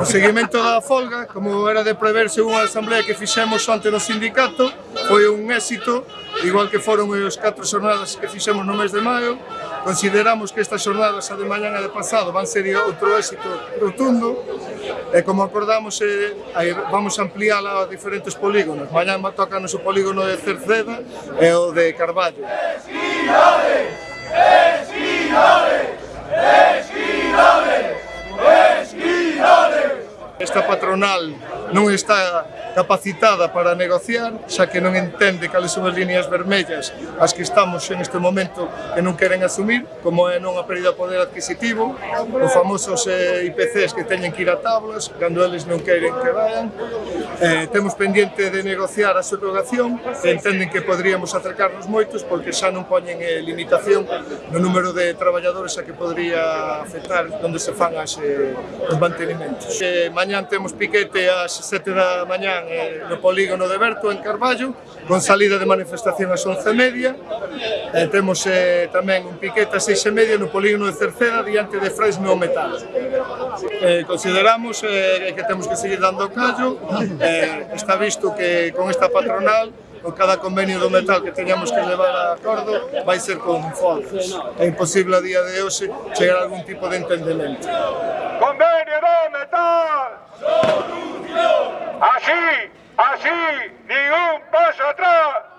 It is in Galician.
O seguimento da folga, como era de preverse unha asamblea que fixemos ante no sindicato, foi un éxito, igual que foron os catro xornadas que fixemos no mes de maio, Consideramos que estas xornadas a de mañan a de pasado van ser outro éxito rotundo e como acordamos eh, vamos ampliála a diferentes polígonos. Mañan toca o polígono de Cerceda e o de Carballo. patronal non está capacitada para negociar, xa que non entende cales son as líneas vermellas as que estamos en este momento que non queren asumir, como é non a perda de poder adquisitivo, os famosos eh, IPCs que teñen que ir a tablas, cando eles non queren que vayan. Eh, temos pendiente de negociar a subrogación, que entenden que poderíamos acercarnos moitos, porque xa non poñen eh, limitación no número de traballadores a que podría afectar onde se fan as, eh, os mantenimentos. Eh, mañán temos piquete ás 7 da mañá serán eh, no polígono de Berto, en Carballo, con salida de manifestación ás 11.30. Eh, temos eh, tamén un piquete ás 6.30 no polígono de Cerceda, diante de Fresno Metal. Eh, consideramos eh, que temos que seguir dando callo. Eh, está visto que con esta patronal con cada convenio do metal que teñamos que levar a acordo vai ser con foros. É imposible a día de hoxe chegar a algún tipo de entendimento. Convenio do metal! Así, ni un paso atrás.